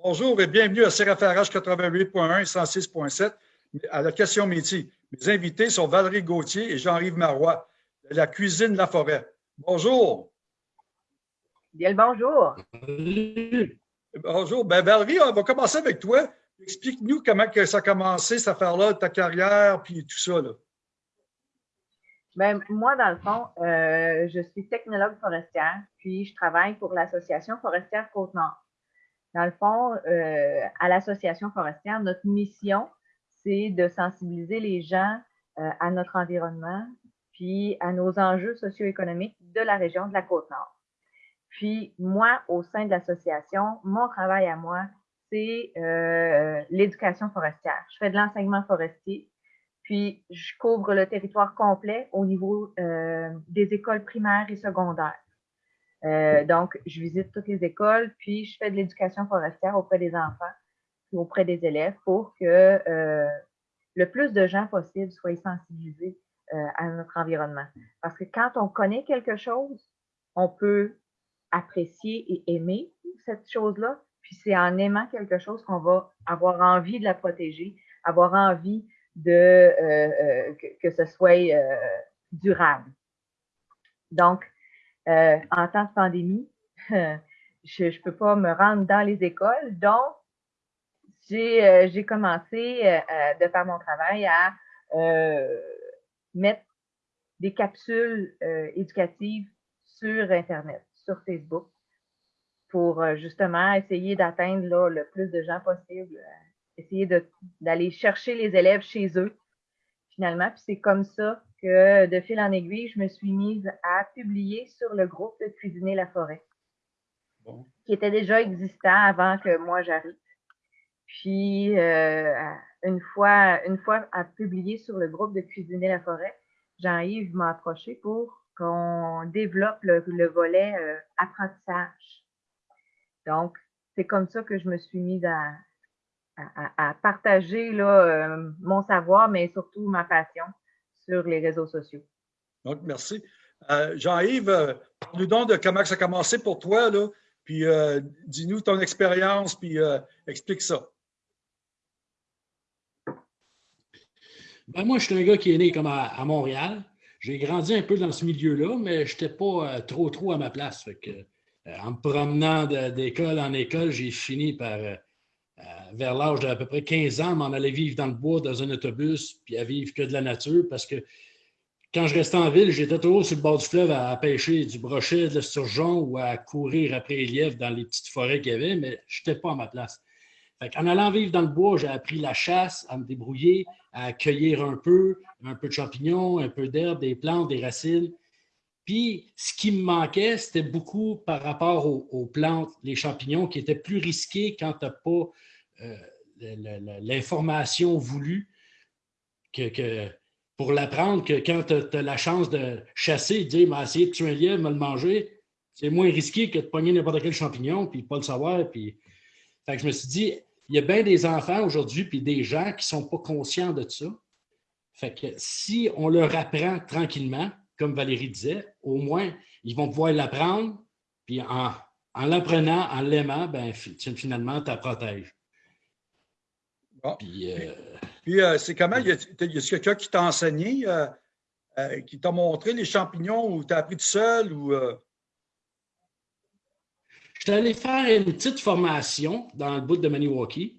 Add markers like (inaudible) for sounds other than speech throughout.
Bonjour et bienvenue à CRFRH 88.1 et 106.7 à la question métier. Mes invités sont Valérie Gauthier et Jean-Yves Marois de la cuisine La Forêt. Bonjour. Bien le bonjour. Bonjour. Ben, Valérie, on va commencer avec toi. Explique-nous comment que ça a commencé, cette affaire-là, ta carrière, puis tout ça. Là. Ben, moi, dans le fond, euh, je suis technologue forestière, puis je travaille pour l'Association forestière Côte-Nord. Dans le fond, euh, à l'Association forestière, notre mission, c'est de sensibiliser les gens euh, à notre environnement, puis à nos enjeux socio-économiques de la région de la Côte-Nord. Puis moi, au sein de l'association, mon travail à moi, c'est euh, l'éducation forestière. Je fais de l'enseignement forestier, puis je couvre le territoire complet au niveau euh, des écoles primaires et secondaires. Euh, donc, je visite toutes les écoles, puis je fais de l'éducation forestière auprès des enfants et auprès des élèves pour que le plus de gens possible soient sensibilisés à notre environnement. Parce que quand on connaît quelque chose, on peut apprécier et aimer cette chose-là, puis c'est en aimant quelque chose qu'on va avoir envie de la protéger, avoir envie de euh, euh, que, ce soit euh, durable. Donc, en temps de pandémie, (laughs) je ne peux pas me rendre dans les écoles, donc j'ai commencé de faire mon travail à mettre des capsules éducatives sur Internet, sur Facebook, pour euh, justement essayer d'atteindre le plus de gens possible, euh, essayer d'aller chercher les élèves chez eux, finalement. Puis c'est comme ça que, de fil en aiguille, je me suis mise à publier sur le groupe de Cuisiner la forêt, qui était déjà existant avant que moi j'arrive. Puis, euh, une, fois, une fois à publier sur le groupe de Cuisiner la forêt, Jean-Yves m'a approché pour qu'on développe le, volet apprentissage. Donc, c'est comme ça que je me suis mise à, à, partager là, euh, mon savoir, mais surtout ma passion sur les réseaux sociaux. Donc, merci. Euh, Jean-Yves, euh, nous donc de comment ça a commencé pour toi, là, puis dis-nous ton expérience, puis explique ça. Ben moi, je suis un gars qui est né comme à, Montréal. J'ai grandi un peu dans ce milieu-là, mais je n'étais pas trop, trop à ma place. Fait que, euh, en me promenant d'école en école, j'ai fini par, vers l'âge d'à peu près 15 ans, m'en aller vivre dans le bois, dans un autobus, puis à vivre que de la nature, parce que quand je restais en ville, j'étais toujours sur le bord du fleuve à, pêcher du brochet, de l'esturgeon ou à courir après les lièvres dans les petites forêts qu'il y avait, mais je n'étais pas à ma place. en allant vivre dans le bois, j'ai appris la chasse, à me débrouiller, à cueillir un peu, un peu de champignons, un peu d'herbe, des plantes, des racines. Puis, ce qui me manquait, c'était beaucoup par rapport aux, plantes, les champignons, qui étaient plus risqués quand tu n'as pas l'information voulue que, pour l'apprendre, que quand tu as, la chance de chasser, de dire, essayer de tuer un lièvre, me le manger, c'est moins risqué que de pogner n'importe quel champignon, puis pas le savoir. Puis... Fait que je me suis dit, il y a bien des enfants aujourd'hui, puis des gens qui ne sont pas conscients de ça. Fait que si on leur apprend tranquillement, comme Valérie disait, au moins, ils vont pouvoir l'apprendre, puis en, l'apprenant, en l'aimant, ben, finalement, tu la protèges. Puis, euh, euh, c'est comment? Y a, quelqu'un qui t'a enseigné, euh, qui t'a montré les champignons ou tu as appris tout seul? Ou, Je suis allé faire une petite formation dans le bout de Maniwaki.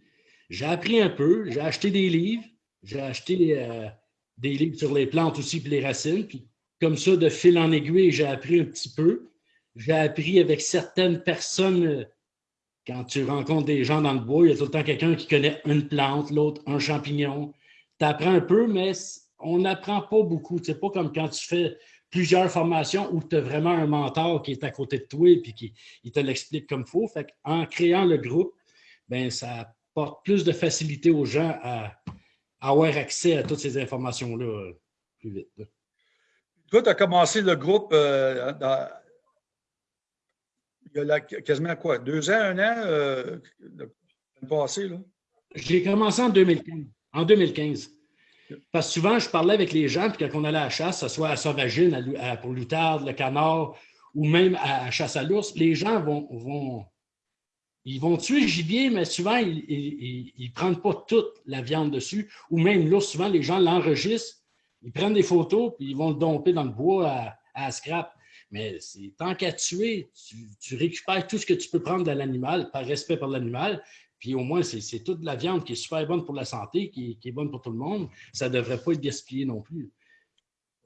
J'ai appris un peu, j'ai acheté des livres, j'ai acheté des livres sur les plantes aussi, puis les racines, puis comme ça, de fil en aiguille, j'ai appris un petit peu. J'ai appris avec certaines personnes, quand tu rencontres des gens dans le bois, il y a tout le temps quelqu'un qui connaît une plante, l'autre un champignon. Tu apprends un peu, mais on n'apprend pas beaucoup. C'est pas comme quand tu fais plusieurs formations où tu as vraiment un mentor qui est à côté de toi et qui il te l'explique comme il faut. Fait en créant le groupe, ben, ça apporte plus de facilité aux gens à, avoir accès à toutes ces informations-là euh, plus vite. Toi, tu as commencé le groupe euh, il y a quasiment quoi? Deux ans, un an euh, passé, là? J'ai commencé en 2015. En 2015. Parce que souvent, je parlais avec les gens, puis quand on allait à la chasse, que ce soit à Sauvagine, pour l'outarde, le canard, ou même à, chasse à l'ours, les gens vont, vont, ils vont tuer le gibier, mais souvent, ils ne prennent pas toute la viande dessus. Ou même là, souvent, les gens l'enregistrent, ils prennent des photos, puis ils vont le domper dans le bois à, à scrap. Mais tant qu'à tuer, tu, récupères tout ce que tu peux prendre de l'animal par respect pour l'animal. Puis au moins, c'est toute la viande qui est super bonne pour la santé, qui, est bonne pour tout le monde. Ça ne devrait pas être gaspillé non plus.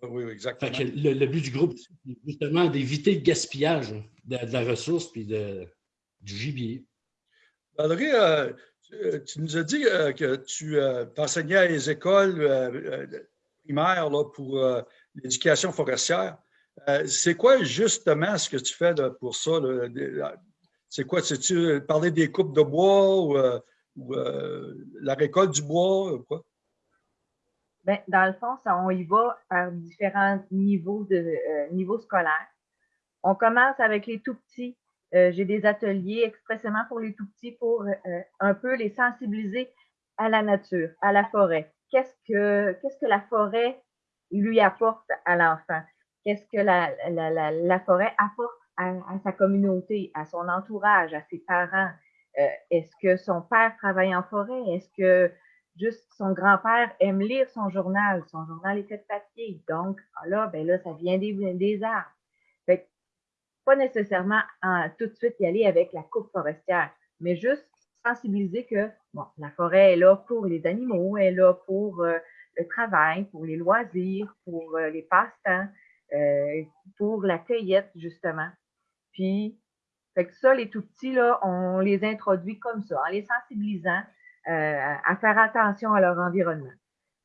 Oui, exactement. le, but du groupe, c'est justement d'éviter le gaspillage de, la ressource puis de, du gibier. Valérie, euh, tu, nous as dit euh, que tu euh, enseignais à les écoles primaires là, pour l'éducation forestière. Euh, c'est quoi justement ce que tu fais pour ça? C'est quoi? C'est-tu parler des coupes de bois ou, euh, euh, la récolte du bois? Ou quoi? Bien, dans le fond, on y va par différents niveaux, de, niveaux scolaires. On commence avec les tout petits. J'ai des ateliers expressément pour les tout petits pour un peu les sensibiliser à la nature, à la forêt. Qu'est-ce que, qu'est-ce que la forêt lui apporte à l'enfant? Qu'est-ce que la, forêt apporte à, sa communauté, à son entourage, à ses parents? Euh, est-ce que son père travaille en forêt? Est-ce que juste son grand-père aime lire son journal? Son journal est fait de papier. Donc, ah là, ben là, ça vient des, des arbres. Fait pas nécessairement tout de suite y aller avec la coupe forestière, mais juste sensibiliser que bon, la forêt est là pour les animaux, elle est là pour euh, le travail, pour les loisirs, pour euh, les passe-temps. Euh, pour la cueillette, justement. Puis, fait que ça, les tout petits, là, on les introduit comme ça, en les sensibilisant euh, à faire attention à leur environnement.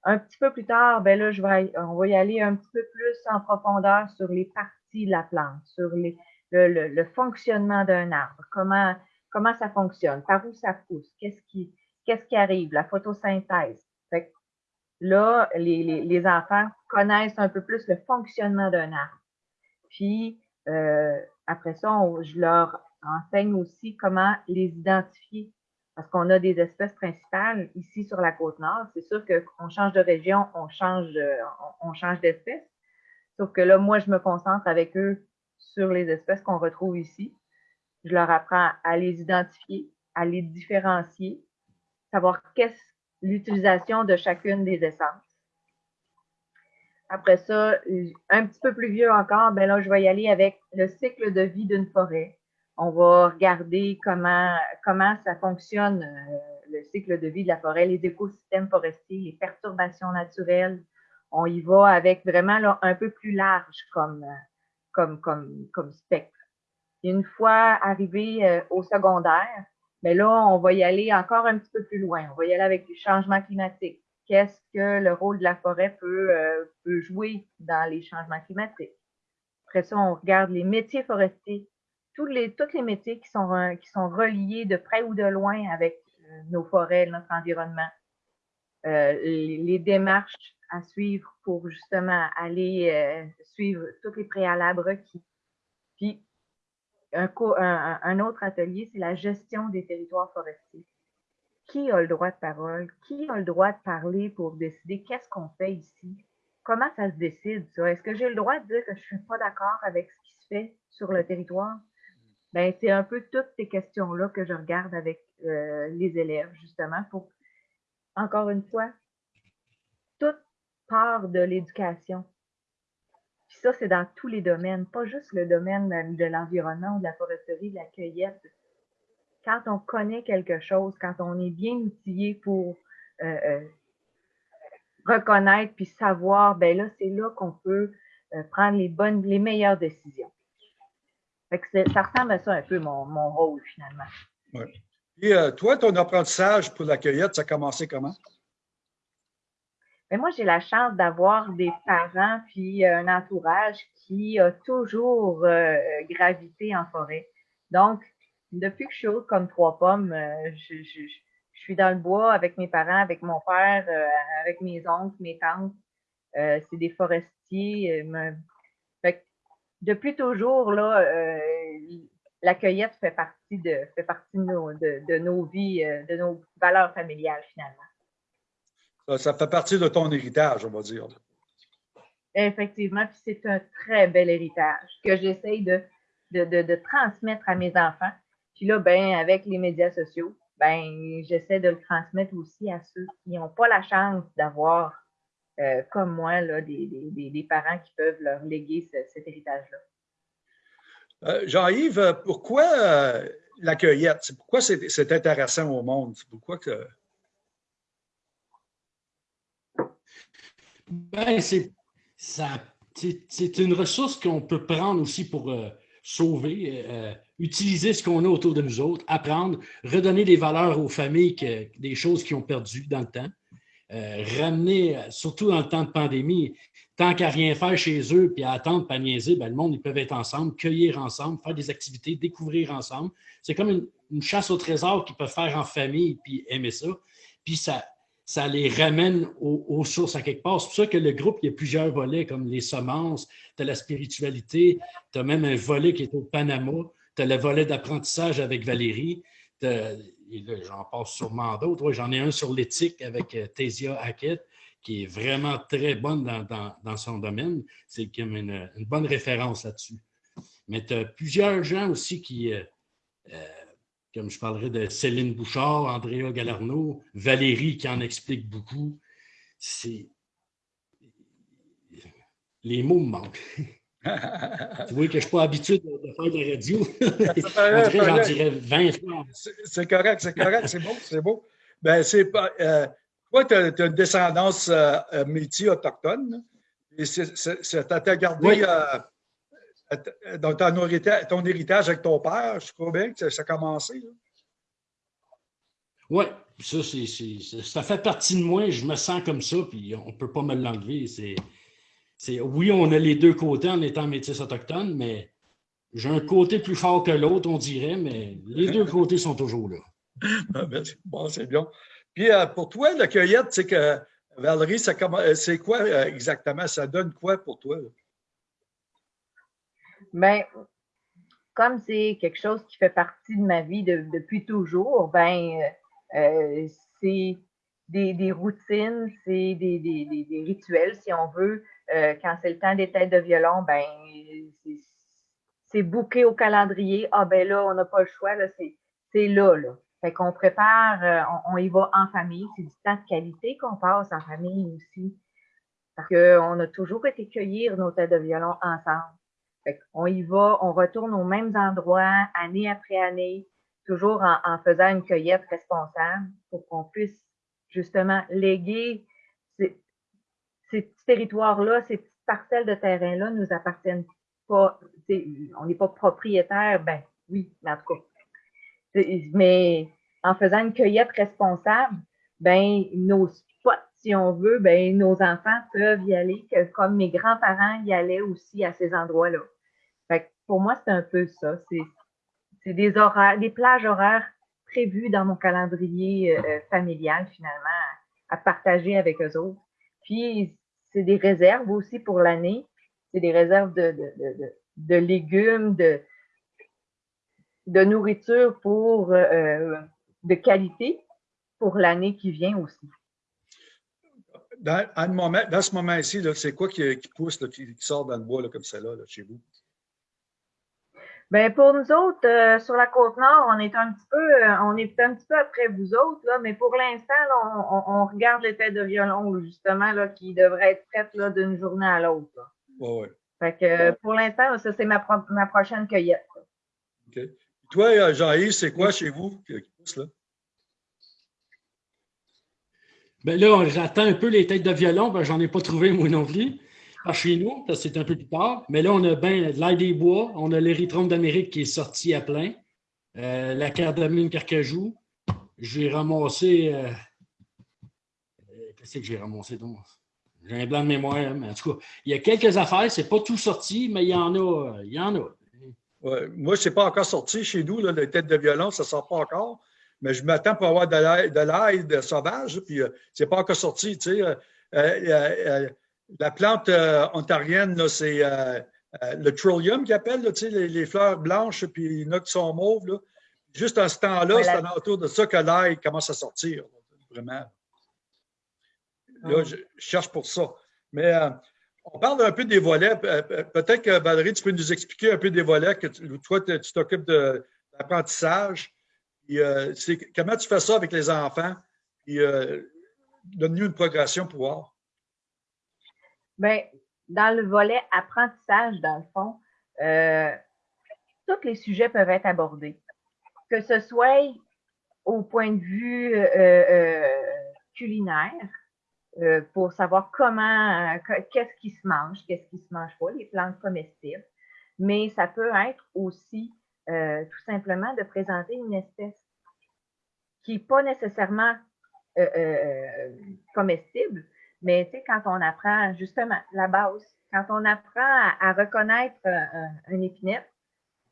Un petit peu plus tard, ben là, on va y aller un petit peu plus en profondeur sur les parties de la plante, sur les, le, le, fonctionnement d'un arbre, comment, comment ça fonctionne, par où ça pousse, qu'est-ce qui, qu'est-ce qui arrive, la photosynthèse. Là, les, les, enfants connaissent un peu plus le fonctionnement d'un arbre. Puis, euh, après ça, je leur enseigne aussi comment les identifier. Parce qu'on a des espèces principales ici sur la côte nord. C'est sûr qu'on change de région, on change, on, change d'espèce. Sauf que là, moi, je me concentre avec eux sur les espèces qu'on retrouve ici. Je leur apprends à les identifier, à les différencier, savoir qu'est-ce l'utilisation de chacune des essences. Après ça, un petit peu plus vieux encore, ben là, je vais y aller avec le cycle de vie d'une forêt. On va regarder comment, comment ça fonctionne, euh, le cycle de vie de la forêt, les écosystèmes forestiers, les perturbations naturelles. On y va avec vraiment là, un peu plus large comme, comme, comme, comme spectre. Une fois arrivé euh, au secondaire, mais là, on va y aller encore un petit peu plus loin. On va y aller avec le changement climatique. Qu'est-ce que le rôle de la forêt peut, euh, peut jouer dans les changements climatiques? Après ça, on regarde les métiers forestiers, tous les, tous les métiers qui sont, euh, qui sont reliés de près ou de loin avec euh, nos forêts, notre environnement. les, démarches à suivre pour justement aller suivre tous les préalables requis. Puis, un, autre atelier, c'est la gestion des territoires forestiers. Qui a le droit de parole? Qui a le droit de parler pour décider qu'est-ce qu'on fait ici? Comment ça se décide, ça? Est-ce que j'ai le droit de dire que je ne suis pas d'accord avec ce qui se fait sur le territoire? Ben, c'est un peu toutes ces questions-là que je regarde avec euh, les élèves, justement, pour, encore une fois, toute part de l'éducation puis ça, c'est dans tous les domaines, pas juste le domaine de l'environnement de la foresterie, de la cueillette. Quand on connaît quelque chose, quand on est bien outillé pour euh, euh, reconnaître puis savoir, ben là, c'est là qu'on peut euh, prendre les bonnes, les meilleures décisions. ça ressemble à ça un peu mon, mon rôle finalement. Oui. Et toi, ton apprentissage pour la cueillette, ça a commencé comment? Mais moi, j'ai la chance d'avoir des parents puis euh, un entourage qui a toujours euh, gravité en forêt. Donc, depuis que je suis haute comme trois pommes, euh, je, je, je, suis dans le bois avec mes parents, avec mon père, avec mes oncles, mes tantes. c'est des forestiers. Fait depuis toujours, là, la cueillette fait partie de, fait partie de nos, de, de nos vies, de nos valeurs familiales, finalement. Ça fait partie de ton héritage, on va dire. Effectivement, puis c'est un très bel héritage que j'essaye de, de, transmettre à mes enfants. Puis là, ben, avec les médias sociaux, ben, j'essaie de le transmettre aussi à ceux qui n'ont pas la chance d'avoir, euh, comme moi, là, des, des, parents qui peuvent leur léguer cet héritage-là. Euh, Jean-Yves, pourquoi euh, la cueillette? Pourquoi c'est intéressant au monde? Pourquoi que. Ben, c'est une ressource qu'on peut prendre aussi pour sauver, utiliser ce qu'on a autour de nous autres, apprendre, redonner des valeurs aux familles, des choses qu'ils ont perdues dans le temps, euh, ramener, surtout dans le temps de pandémie, tant qu'à rien faire chez eux puis à attendre, pas niaiser, ben, le monde, ils peuvent être ensemble, cueillir ensemble, faire des activités, découvrir ensemble. C'est comme une, chasse au trésor qu'ils peuvent faire en famille puis aimer ça. Puis ça, ça les ramène aux, sources à quelque part. C'est pour ça que le groupe, il y a plusieurs volets comme les semences, tu as la spiritualité, tu as même un volet qui est au Panama, tu as le volet d'apprentissage avec Valérie, j'en passe sûrement d'autres. j'en ai un sur l'éthique avec euh, Tésia Hackett, qui est vraiment très bonne dans, son domaine. C'est comme une, bonne référence là-dessus. Mais tu as plusieurs gens aussi qui, euh, euh, comme je parlerai de Céline Bouchard, Andrea Galarno, Valérie qui en explique beaucoup. C'est. Les mots me manquent. (laughs) tu vois que je ne suis pas habitué de, faire de la radio. (laughs) j'en dirais 20 fois. C'est correct, c'est correct, c'est beau, c'est beau. Ben, c'est pas. Euh, toi, tu as, une descendance euh, euh, métier autochtone. Et t'a gardé dans ton héritage, ton héritage, avec ton père. Je crois bien que ça, a commencé. Oui, ça, ça fait partie de moi. Je me sens comme ça, puis on ne peut pas me l'enlever. C'est oui, on a les deux côtés en étant métis autochtone, mais j'ai un côté plus fort que l'autre, on dirait, mais les deux (laughs) côtés sont toujours là. Ah, ben, bon, c'est bien. Puis euh, pour toi, la cueillette, c'est que Valérie, euh, c'est quoi euh, exactement? Ça donne quoi pour toi? Bien, comme c'est quelque chose qui fait partie de ma vie depuis toujours, ben, c'est des, routines, c'est des, rituels, si on veut, euh, quand c'est le temps des têtes de violon, ben c'est bouqué au calendrier. Ah ben là, on n'a pas le choix, là, c'est là, là. Fait qu'on prépare, euh, on, y va en famille. C'est du temps de qualité qu'on passe en famille aussi. Parce qu'on a toujours été cueillir nos têtes de violon ensemble. Qu'on y va, on retourne aux mêmes endroits, année après année, toujours en, en faisant une cueillette responsable pour qu'on puisse justement léguer ces petits territoires-là, ces petites parcelles de terrain-là nous appartiennent pas. On n'est pas propriétaire, ben oui, mais en tout cas. Mais en faisant une cueillette responsable, ben nos spots, si on veut, ben nos enfants peuvent y aller, comme mes grands-parents y allaient aussi à ces endroits-là. Pour moi, c'est un peu ça. C'est des plages horaires prévues dans mon calendrier euh, euh, familial, finalement, à, à partager avec eux autres. Puis, c'est des réserves aussi pour l'année. C'est des réserves de, légumes, de, nourriture pour, euh, de qualité pour l'année qui vient aussi. Dans, dans ce moment-ci, c'est quoi qui, pousse, qui, sort dans le bois comme ça là, chez vous? Bien, pour nous autres, euh, sur la côte nord, on est un petit peu, euh, on est un petit peu après vous autres, là, mais pour l'instant, on, regarde les têtes de violon, justement, là, qui devraient être prêtes d'une journée à l'autre. Oui, oui. Fait que pour l'instant, ça, c'est ma, ma, prochaine cueillette. OK. Toi, euh, Jean-Yves, c'est quoi chez vous qui pousse là? Bien là, j'attends un peu les têtes de violon, ben, j'en ai pas trouvé moi non plus chez nous, c'est un peu plus tard. Mais là, on a bien l'ail des bois, on a l'érythrome d'Amérique qui est sorti à plein, euh, la cardamine carcajou. J'ai ramassé. Euh, euh, qu'est-ce que j'ai ramassé donc? J'ai un blanc de mémoire, hein, mais en tout cas, il y a quelques affaires, c'est pas tout sorti, mais il y en a. Il y en a. Ouais, moi, c'est pas encore sorti chez nous, là, les têtes de violon, ça sort pas encore. Mais je m'attends pour avoir de l'ail sauvage, puis c'est pas encore sorti. Tu sais, la plante euh, ontarienne, c'est euh, euh, le trillium qu'ils appellent, les, les, fleurs blanches, puis il y qui sont mauves. Juste en ce temps-là, c'est autour de ça que l'ail commence à sortir, vraiment. Là, je cherche pour ça. Mais on parle un peu des volets. Peut-être que Valérie, tu peux nous expliquer un peu des volets que toi, tu t'occupes de l'apprentissage. comment tu fais ça avec les enfants? Puis, donne-nous une progression pour voir. Bien, dans le volet apprentissage, dans le fond, tous les sujets peuvent être abordés. Que ce soit au point de vue culinaire, euh, pour savoir comment, euh, qu'est-ce qui se mange, qu'est-ce qui se mange pas, les plantes comestibles. Mais ça peut être aussi euh, tout simplement de présenter une espèce qui n'est pas nécessairement comestible, mais tu sais, quand on apprend justement la base, quand on apprend à, reconnaître un, épinette,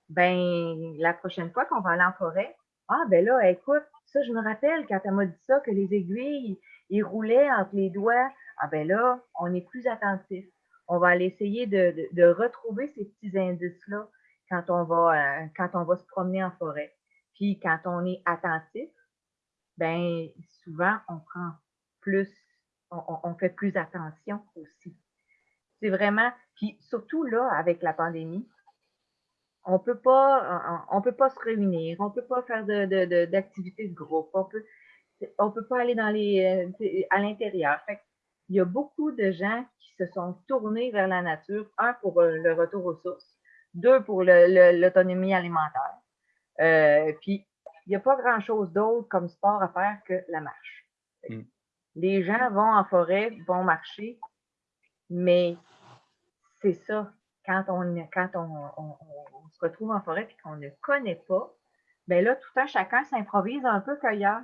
ben la prochaine fois qu'on va aller en forêt, ah ben là, écoute, ça je me rappelle quand elle m'a dit ça que les aiguilles, il roulait entre les doigts. Ah ben là, on est plus attentif. On va aller essayer de, retrouver ces petits indices-là quand on va euh, quand on va se promener en forêt. Puis quand on est attentif, ben souvent on prend plus, on, fait plus attention aussi. C'est vraiment, puis surtout là avec la pandémie, on peut peut pas se réunir, on peut pas faire d'activités de, groupe, on peut, on ne peut pas aller dans les, euh, à l'intérieur. Il y a beaucoup de gens qui se sont tournés vers la nature, un pour euh, le retour aux sources, deux pour l'autonomie alimentaire. Euh, puis, il n'y a pas grand-chose d'autre comme sport à faire que la marche. Mm. Les gens vont en forêt, vont marcher, mais c'est ça. Quand on, se retrouve en forêt et qu'on ne connaît pas, ben là, tout un chacun s'improvise un peu qu'ailleurs.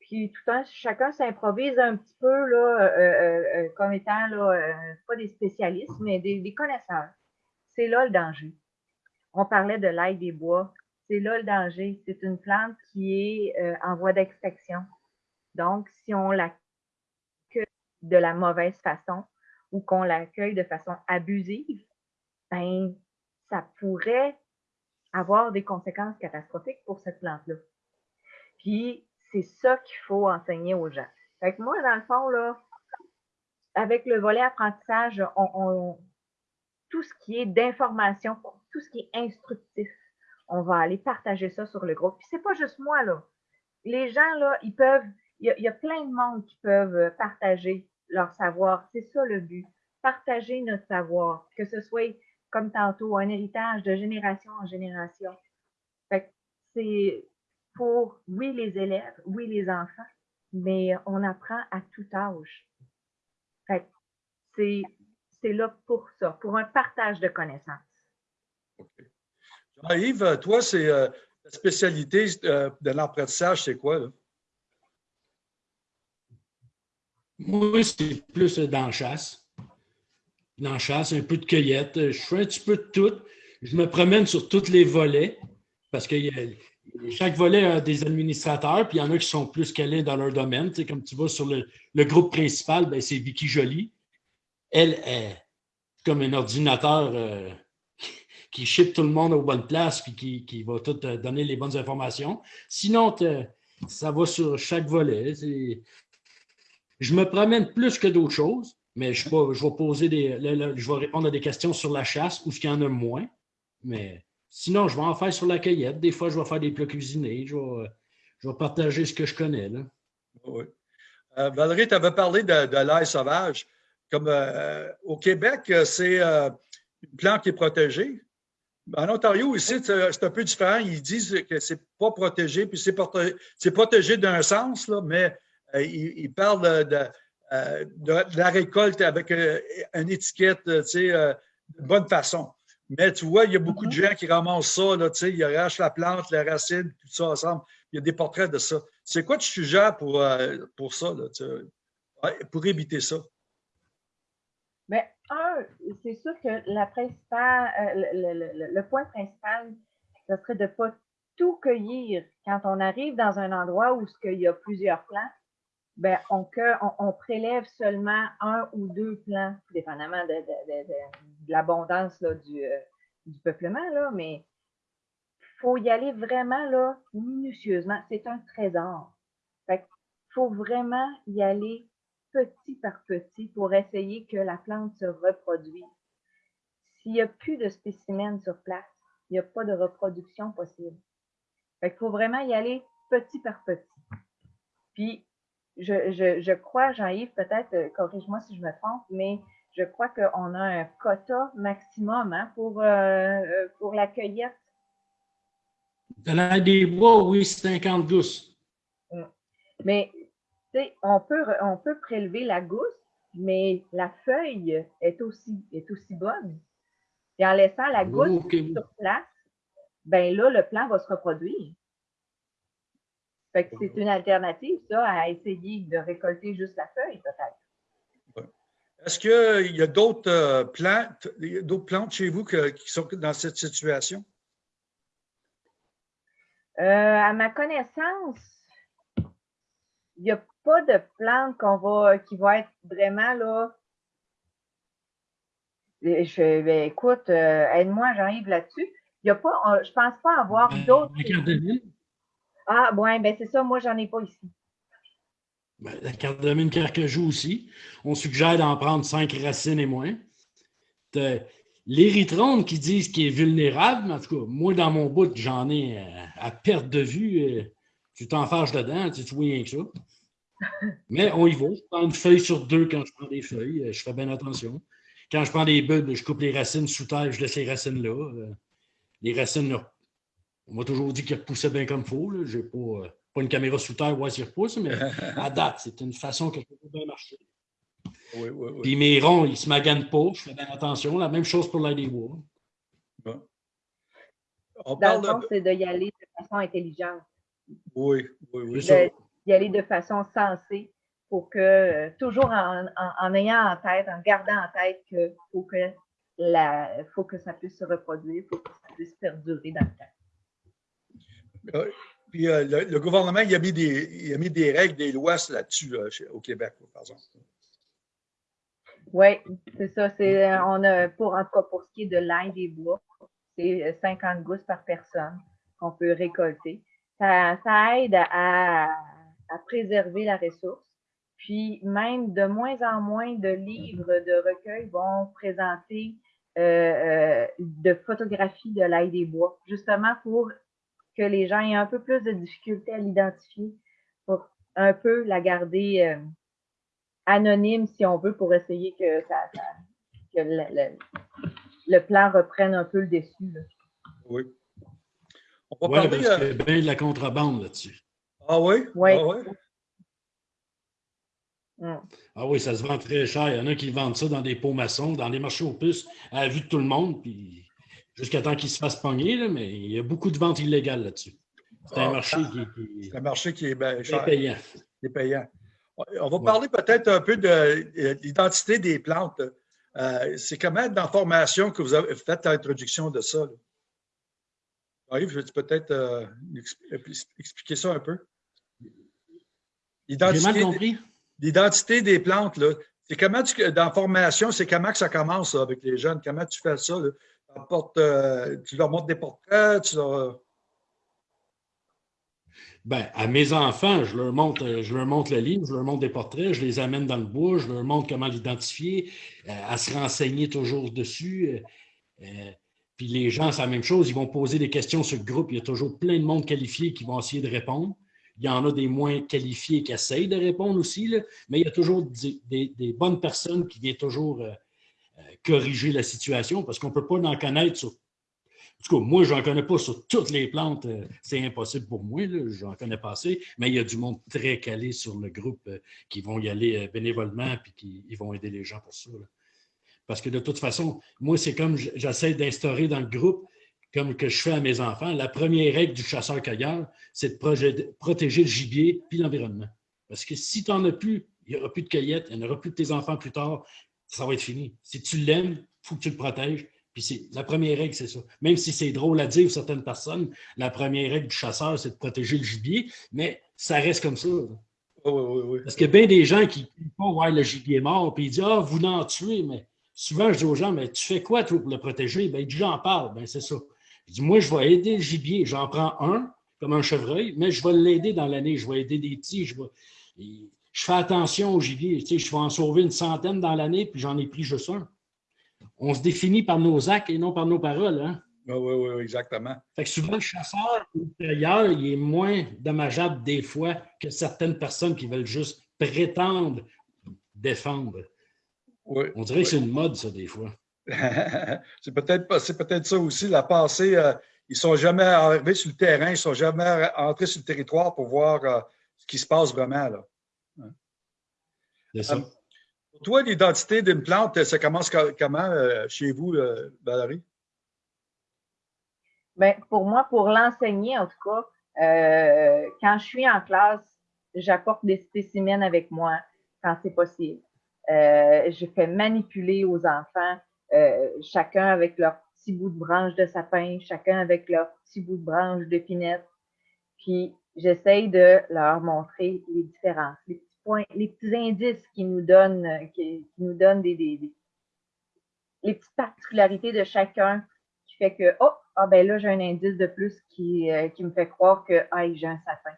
Puis tout temps, chacun s'improvise un petit peu euh, euh, euh, comme étant là, pas des spécialistes, mais des, connaisseurs. C'est là le danger. On parlait de l'ail des bois. C'est là le danger. C'est une plante qui est en voie d'extinction. Donc, si on l'accueille de la mauvaise façon ou qu'on l'accueille de façon abusive, ben, ça pourrait avoir des conséquences catastrophiques pour cette plante-là. Puis, c'est ça qu'il faut enseigner aux gens. Fait que moi, dans le fond, là, avec le volet apprentissage, on, tout ce qui est d'information, tout ce qui est instructif, on va aller partager ça sur le groupe. Puis c'est pas juste moi, là. Les gens, là, ils peuvent, il y, a, plein de monde qui peuvent partager leur savoir. C'est ça le but. Partager notre savoir. Que ce soit, comme tantôt, un héritage de génération en génération. C'est, pour, oui, les élèves, oui, les enfants, mais on apprend à tout âge. C'est là pour ça, pour un partage de connaissances. Jean-Yves, toi, c'est euh, la spécialité euh, de l'apprentissage, c'est quoi? Là? Moi, c'est plus dans la chasse. Dans la chasse, un peu de cueillette. Je fais un petit peu de tout. Je me promène sur tous les volets parce y a chaque volet a des administrateurs, puis il y en a qui sont plus calés dans leur domaine. Tu comme tu vois sur le, groupe principal, ben, c'est Vicky Jolie. Elle est comme un ordinateur euh, (laughs) qui ship tout le monde aux bonnes places puis qui, va tout euh, donner les bonnes informations. Sinon, ça va sur chaque volet. Je me promène plus que d'autres choses, mais je, vais, je vais poser des. je vais répondre à des questions sur la chasse ou ce qu'il y en a moins. Mais Sinon, je vais en faire sur la cueillette. Des fois, je vais faire des plats cuisinés. Je vais, partager ce que je connais. Là. Oui. Euh, Valérie, tu avais parlé de, l'ail sauvage. Comme euh, au Québec, euh, c'est une plante qui est protégée. En Ontario, ici, c'est un peu différent. Ils disent que c'est pas protégé, puis c'est protégé, d'un sens, là, mais ils, parlent de, la récolte avec une étiquette, tu sais, de bonne façon. Mais tu vois, il y a beaucoup de mm-hmm. gens qui ramassent ça, là, ils arrachent la plante, la racine, tout ça ensemble. Il y a des portraits de ça. C'est quoi tu suggères pour, euh, pour ça, pour éviter ça? Bien, un, c'est sûr que la principale, euh, le, point principal, ce serait de ne pas tout cueillir. Quand on arrive dans un endroit où il y a plusieurs plants, ben, on, prélève seulement un ou deux plants, dépendamment de, l'abondance du, euh, du, peuplement, mais il faut y aller vraiment là, minutieusement. C'est un trésor. Il faut vraiment y aller petit par petit pour essayer que la plante se reproduise. S'il n'y a plus de spécimens sur place, il n'y a pas de reproduction possible. Qu'il faut vraiment y aller petit par petit. Puis, je, crois, Jean-Yves, peut-être, euh, corrige-moi si je me trompe, mais je crois qu'on a un quota maximum hein, pour, euh, euh, pour la cueillette. Dans des bois, oui, 50 gousses. Mm. Mais, tu sais, on peut, on peut prélever la gousse, mais la feuille est aussi, est aussi bonne. Et en laissant la gousse sur place, ben là, le plant va se reproduire. Fait que c'est une alternative, ça, à essayer de récolter juste la feuille, peut-être. Est-ce qu'il y a d'autres euh, plantes, d'autres plantes chez vous qui sont dans cette situation? Euh, à ma connaissance, il n'y a pas de plantes qu'on va, qui vont être vraiment là. Je, ben, écoute, euh, aide-moi, j'arrive là-dessus. Il y a pas, je pense pas avoir ben, d'autres. Ah, ouais, ben c'est ça, moi, j'en ai pas ici. Ben, la carte de mine carcajou aussi. On suggère d'en prendre cinq racines et moins. L'érythrone qui disent qu'il est vulnérable, en tout cas, moi, dans mon bout, j'en ai euh, à, perte de vue. Euh, tu t'en fâches dedans, tu, vois rien que ça. (laughs) Mais on y va. Je prends une feuille sur deux quand je prends des feuilles. Euh, je fais bien attention. Quand je prends des bulbes, je coupe les racines sous terre, je laisse les racines là. Les racines, là, on m'a toujours dit qu'il repoussait bien comme il faut. Je n'ai pas, pas, une caméra sous terre voir s'il repousse, mais (laughs) à date, c'est une façon que je peux bien marcher. Oui, oui, oui. Puis mes ronds, ils ne se maganent pas. Je fais bien attention. La même chose pour Bon. On Dans le fond, c'est d'y aller de façon intelligente. Oui, oui, oui. D'y aller de façon sensée pour que, euh, toujours en, en, ayant en tête, en gardant en tête qu'il faut que, la, faut que ça puisse se reproduire, il faut que ça puisse perdurer dans le temps. Puis euh, le, gouvernement, il a, mis des, il a mis des règles, des lois là-dessus au Québec. Oui, c'est ça. Euh, on a, pour, en tout cas, pour ce qui est de l'ail des bois, c'est 50 euh, gousses par personne qu'on peut récolter. Ça, aide à, préserver la ressource. Puis même de moins en moins de livres de recueil vont présenter de photographies de l'ail des bois, justement pour que les gens aient un peu plus de difficulté à l'identifier, pour un peu la garder anonyme, si on veut, pour essayer que, ça, que le, plan reprenne un peu le dessus. Oui. On va parler, parce qu'il y a bien de la contrebande là-dessus. Ah oui? Oui. Ah, oui? Mm. ah oui, ça se vend très cher. Il y en a qui vendent ça dans des pots maçons, dans des marchés aux puces, à la vue de tout le monde, puis jusqu'à temps qu'ils se fassent pogner, mais il y a beaucoup de ventes illégales là-dessus. C'est un ah, marché qui, un marché qui est cher. payant. Est. On va parler peut-être un peu de euh, l'identité des plantes. Euh, c'est comment dans la formation que vous avez fait l'introduction de ça? Yves, je vais peut-être euh, expliquer ça un peu? L'identité des plantes, là. C'est comment tu, dans la formation, c'est comment que ça commence avec les jeunes? Comment tu fais ça? Tu leur montres des portraits, tu leur, ben, à mes enfants, je leur, montre, je leur le livre, je leur montre des portraits, je les amène dans le bois, je leur montre comment l'identifier, euh, à se renseigner toujours dessus. Euh, euh, puis les gens, c'est la même chose, ils vont poser des questions sur le groupe. Il y a toujours plein de monde qualifié qui vont essayer de répondre. Il y en a des moins qualifiés qui essayent de répondre aussi, mais il y a toujours des bonnes personnes qui viennent toujours corriger la situation parce qu'on ne peut pas en connaître sur en tout cas, moi, je n'en connais pas sur toutes les plantes. Euh, c'est impossible pour moi. J'en connais pas assez. Mais il y a du monde très calé sur le groupe euh, qui vont y aller euh, bénévolement et qui ils vont aider les gens pour ça. Parce que de toute façon, moi, c'est comme j'essaie d'instaurer dans le groupe, comme que je fais à mes enfants. La première règle du chasseur-cueilleur, c'est de protéger le gibier puis l'environnement. Parce que si tu n'en as plus, il n'y aura plus de cueillette, il n'y aura plus de tes enfants plus tard, ça va être fini. Si tu l'aimes, il faut que tu le protèges. Puis la première règle, c'est ça. Même si c'est drôle à dire pour certaines personnes, la première règle du chasseur, c'est de protéger le gibier, mais ça reste comme ça. Oui, oui, oui. Parce qu'il y a bien des gens qui ne pas voir le gibier mort, puis ils disent Ah, vous n'en tuez, mais souvent je dis aux gens, mais tu fais quoi toi pour le protéger? Ben, j'en parle, ben c'est ça. Je dis, moi, je vais aider le gibier. J'en prends un, comme un chevreuil, mais je vais l'aider dans l'année. Je vais aider des petits. Je, je fais attention au gibier. Tu sais, je vais en sauver une centaine dans l'année, puis j'en ai pris juste un on se définit par nos actes et non par nos paroles. Hein? Oui, oui, oui, exactement. Fait que souvent, le chasseur intérieur, il est moins dommageable des fois que certaines personnes qui veulent juste prétendre défendre. Oui, On dirait que c'est une mode, ça, des fois. (laughs) c'est peut-être peut ça aussi, la passée. euh, ils ne sont jamais arrivés sur le terrain, ils ne sont jamais entrés sur le territoire pour voir euh, ce qui se passe vraiment. Là. C'est ça. Euh, Pour toi, l'identité d'une plante, ça commence co- comment euh, chez vous, euh, Valérie? Ben, pour moi, pour l'enseigner, en tout cas, euh, quand je suis en classe, j'apporte des spécimens avec moi quand c'est possible. Euh, je fais manipuler aux enfants, euh, chacun avec leur petit bout de branche de sapin, chacun avec leur petit bout de branche d'épinette. Puis j'essaye de leur montrer les différences, les petits les petits indices qui nous donnent, euh, qui, nous donnent des, les petites particularités de chacun qui fait que, oh, ah ben là, j'ai un indice de plus qui, euh, qui me fait croire que, ah, j'ai un sapin.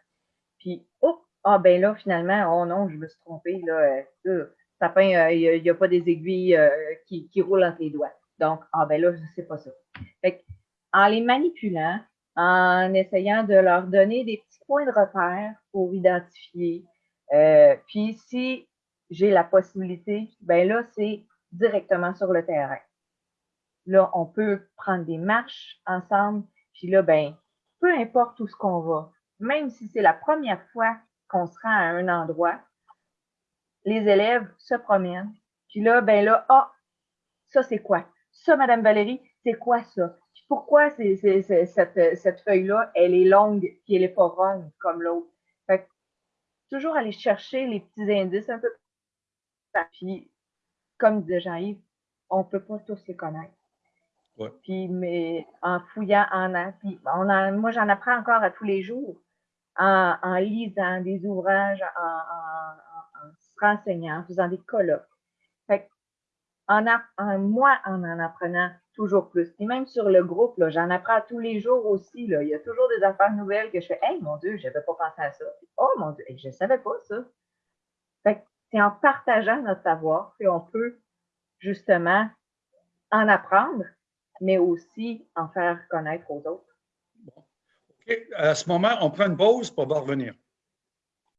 Puis, oh, ah ben là, finalement, oh non, je me suis trompée, là, euh, sapin, il n'y a, pas des aiguilles qui, qui roulent entre les doigts. Donc, ah ben là, je sais pas ça. Fait que, en les manipulant, en essayant de leur donner des petits points de repère pour identifier, euh, puis si j'ai la possibilité, ben là, c'est directement sur le terrain. Là, on peut prendre des marches ensemble, puis là, ben, peu importe où ce qu'on va, même si c'est la première fois qu'on se rend à un endroit, les élèves se promènent, puis là, ben là, ah, ça c'est quoi? Ça, Madame Valérie, c'est quoi ça? Pourquoi cette, cette feuille-là, elle est longue, puis elle est pas ronde comme l'autre? Toujours aller chercher les petits indices un peu. Puis, comme disait Jean-Yves, on peut pas tous les connaître. Ouais. Puis, mais en fouillant, en, en- puis on en- moi, j'en apprends encore à tous les jours en, en lisant des ouvrages, en, en- se renseignant, en faisant des colloques. Fait que, en- moi, en en apprenant toujours plus. Puis même sur le groupe, j'en apprends tous les jours aussi. Là. Il y a toujours des affaires nouvelles que je fais Hey, mon Dieu, je n'avais pas pensé à ça. Oh mon Dieu, je ne savais pas ça. Fait c'est en partageant notre savoir qu'on peut justement en apprendre, mais aussi en faire connaître aux autres. À ce moment, on prend une pause pour revenir.